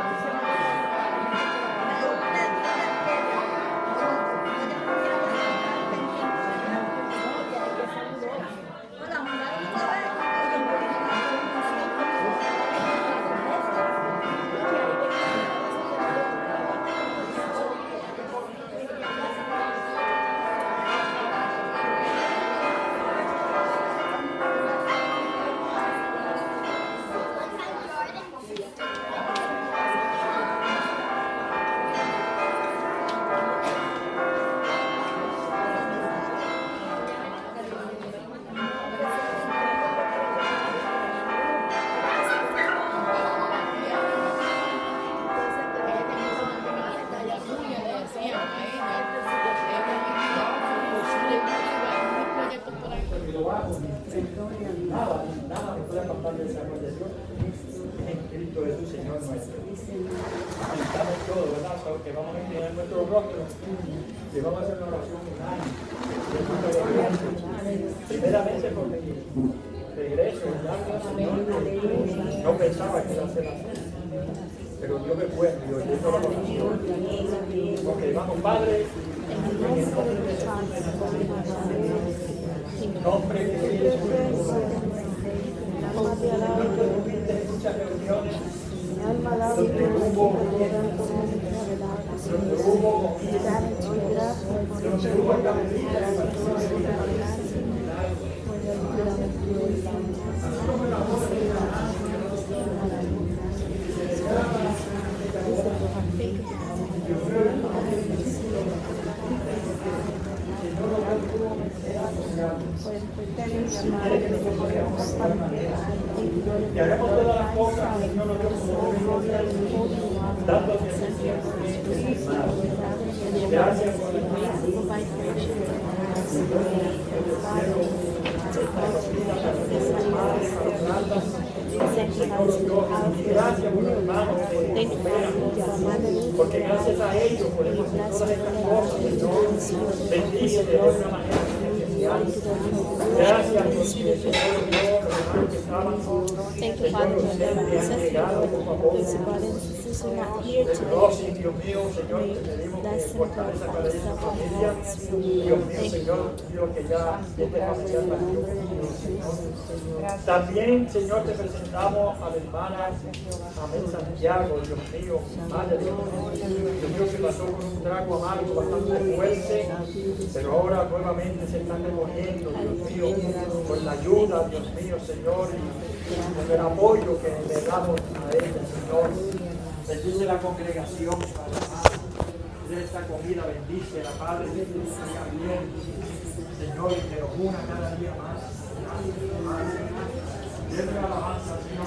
Nada, que vamos a inclinar nuestro rostro y vamos a hacer una oración unánime. Primeramente porque regreso, no pensaba que iba a ser así. Pero Dios me fue, y vamos, Padre, Amém. Porque gracias a ellos podemos hacer todas estas cosas, Señor. Bendice de una manera Gracias, Dios mío, Señor, los que estaban, llegado, por favor. Are not here today. Dios mío, Señor, te pedimos que fortaleza para esa familia. Dios mío, Señor, Dios que ya este familiar partió Señor. También, Señor, te presentamos a la hermana Amén Santiago, Dios mío, Madre Dios mío, que pasó con un trago amargo bastante fuerte, pero ahora nuevamente se están recogiendo, Dios mío, con la ayuda, Dios mío, Señor, y con el apoyo que le damos a ella, Señor. Bendice la congregación, Padre de esta comida, bendice la Padre, que bien, Señor, y que nos una cada día más. Denle alabanza, Señor,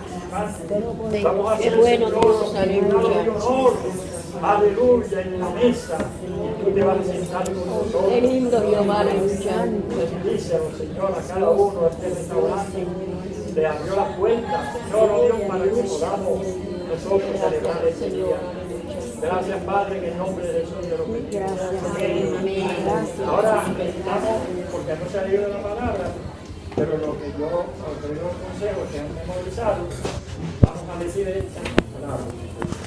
Vamos a hacer bueno Dios, aleluya. Aleluya, en la mesa. Tú te vas a sentar con nosotros. Qué lindo Jehová, aleluya. Bendícelo, Señor, a cada uno de este restaurante. Le abrió la puerta, Señor, oh Dios, para que podamos nosotros celebrar este día. Gracias, Padre, en el nombre de Jesús te lo pedimos. Amén. Ahora meditamos, porque no se ha leído la palabra, pero lo que yo doy los consejos que han memorizado, vamos a decir estas palabras.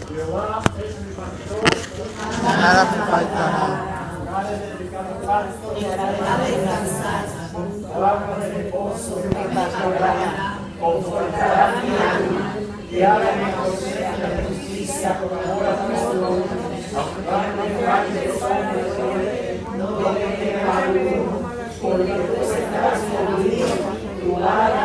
Jehová es mi pastor, nada me faltará. Pasto, y descansar. De reposo me confortará mi alma, mi consejo de justicia, por amor a Cristo. Aunque no porque tú estás. 나라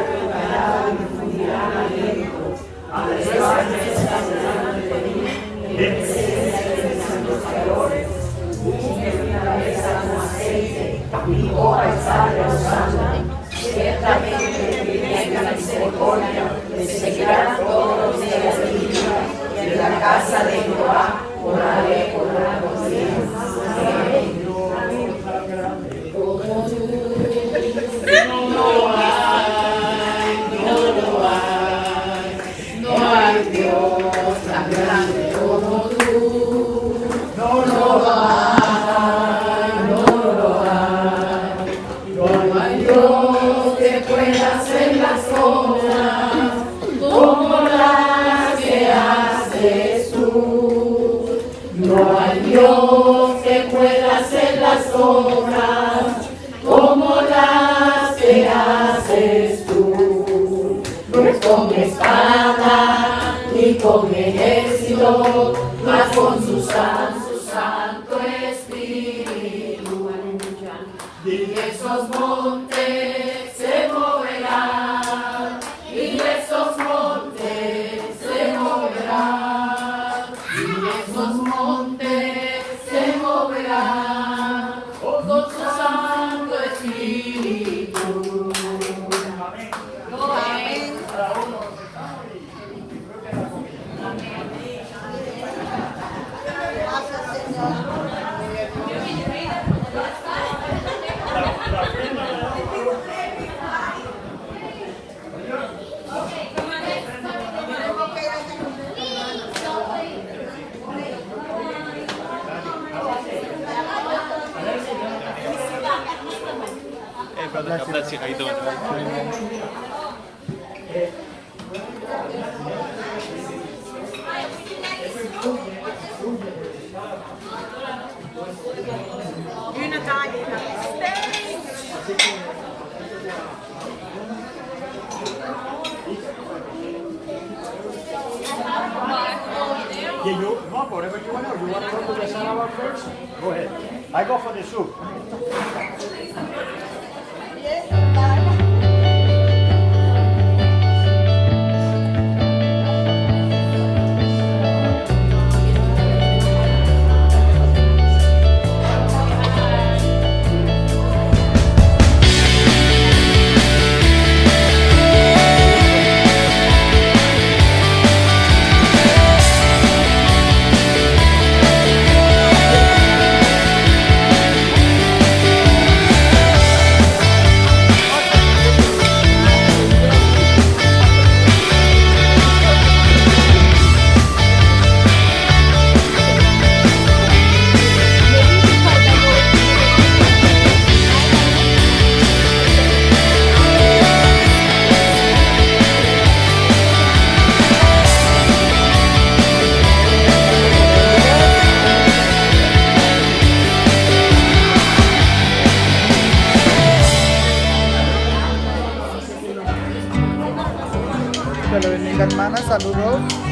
Que puede hacer las cosas como las que haces tú. No hay Dios que pueda hacer las cosas como las que haces tú. No es con espada ni con ejército, mas con su santo, espíritu. Y esos montes that's it. I don't. You're Yeah, you want whatever you want. You want to go to the Sarawa first? Go ahead. I go for the soup. ikan mana Sadurul?